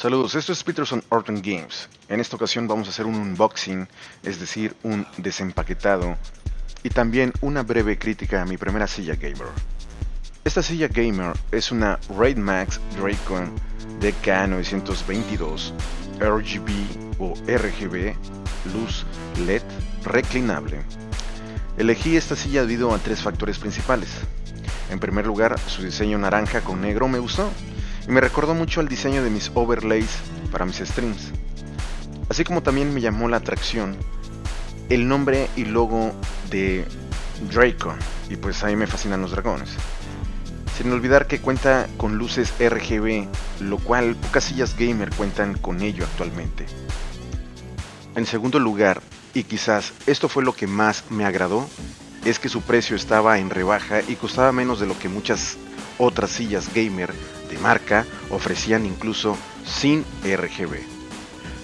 Saludos, esto es Peterson Orton Games. En esta ocasión vamos a hacer un unboxing, es decir, un desempaquetado y también una breve crítica a mi primera silla gamer. Esta silla gamer es una Raid Max Dracon DK922 RGB o RGB luz LED reclinable. Elegí esta silla debido a tres factores principales. En primer lugar, su diseño naranja con negro me gustó y me recordó mucho al diseño de mis overlays para mis streams. Así como también me llamó la atracción el nombre y logo de Draco, y pues ahí me fascinan los dragones. Sin olvidar que cuenta con luces RGB, lo cual pocas sillas gamer cuentan con ello actualmente. En segundo lugar, y quizás esto fue lo que más me agradó, es que su precio estaba en rebaja y costaba menos de lo que muchas otras sillas gamer de marca ofrecían incluso sin RGB.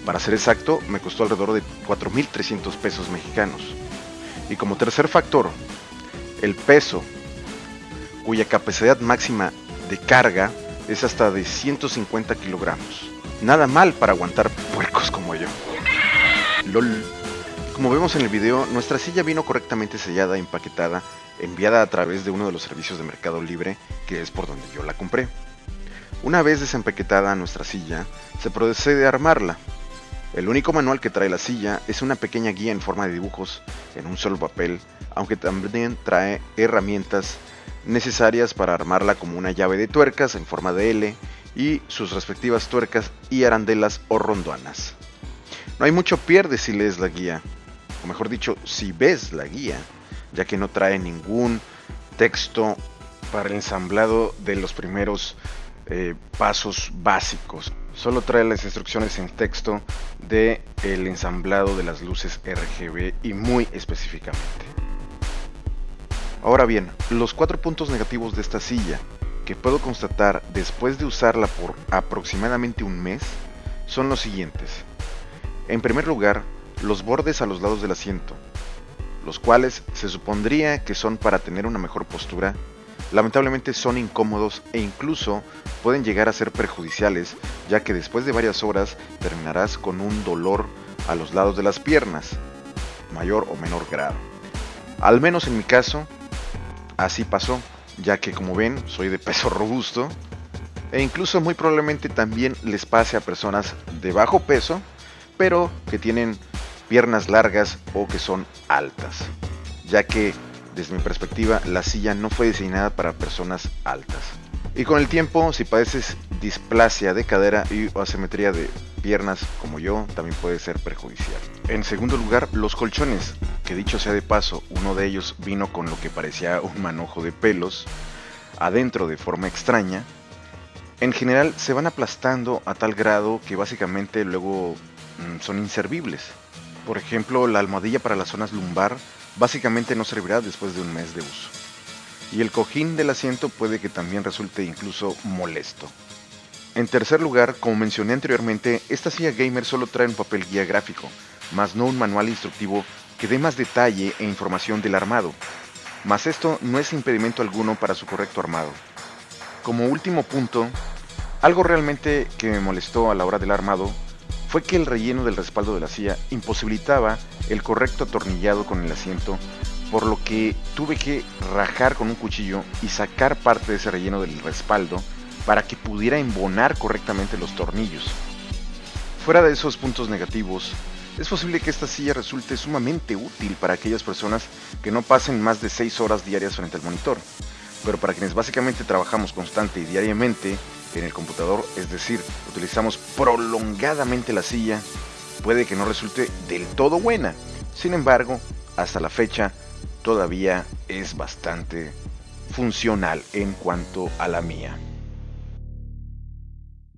Para ser exacto, me costó alrededor de 4.300 pesos mexicanos. Y como tercer factor, el peso, cuya capacidad máxima de carga es hasta de 150 kilogramos. Nada mal para aguantar puercos como yo. Como vemos en el video, nuestra silla vino correctamente sellada empaquetada, enviada a través de uno de los servicios de Mercado Libre, que es por donde yo la compré. Una vez desempaquetada nuestra silla, se procede a armarla. El único manual que trae la silla es una pequeña guía en forma de dibujos en un solo papel, aunque también trae herramientas necesarias para armarla como una llave de tuercas en forma de L y sus respectivas tuercas y arandelas o rondoanas. No hay mucho pierde si lees la guía, o mejor dicho, si ves la guía, ya que no trae ningún texto para el ensamblado de los primeros eh, pasos básicos. Solo trae las instrucciones en texto de el ensamblado de las luces RGB y muy específicamente. Ahora bien, los cuatro puntos negativos de esta silla que puedo constatar después de usarla por aproximadamente un mes son los siguientes. En primer lugar, los bordes a los lados del asiento, los cuales se supondría que son para tener una mejor postura lamentablemente son incómodos e incluso pueden llegar a ser perjudiciales, ya que después de varias horas terminarás con un dolor a los lados de las piernas, mayor o menor grado. Al menos en mi caso, así pasó, ya que como ven, soy de peso robusto, e incluso muy probablemente también les pase a personas de bajo peso, pero que tienen piernas largas o que son altas, ya que desde mi perspectiva, la silla no fue diseñada para personas altas. Y con el tiempo, si padeces displasia de cadera y asimetría de piernas como yo, también puede ser perjudicial. En segundo lugar, los colchones, que dicho sea de paso, uno de ellos vino con lo que parecía un manojo de pelos adentro de forma extraña, en general se van aplastando a tal grado que básicamente luego mm, son inservibles. Por ejemplo, la almohadilla para las zonas lumbar básicamente no servirá después de un mes de uso. Y el cojín del asiento puede que también resulte incluso molesto. En tercer lugar, como mencioné anteriormente, esta silla gamer solo trae un papel guía gráfico, más no un manual instructivo que dé más detalle e información del armado. Mas esto no es impedimento alguno para su correcto armado. Como último punto, algo realmente que me molestó a la hora del armado fue que el relleno del respaldo de la silla imposibilitaba el correcto atornillado con el asiento, por lo que tuve que rajar con un cuchillo y sacar parte de ese relleno del respaldo para que pudiera embonar correctamente los tornillos. Fuera de esos puntos negativos, es posible que esta silla resulte sumamente útil para aquellas personas que no pasen más de 6 horas diarias frente al monitor, pero para quienes básicamente trabajamos constante y diariamente, en el computador, es decir, utilizamos prolongadamente la silla, puede que no resulte del todo buena. Sin embargo, hasta la fecha todavía es bastante funcional en cuanto a la mía.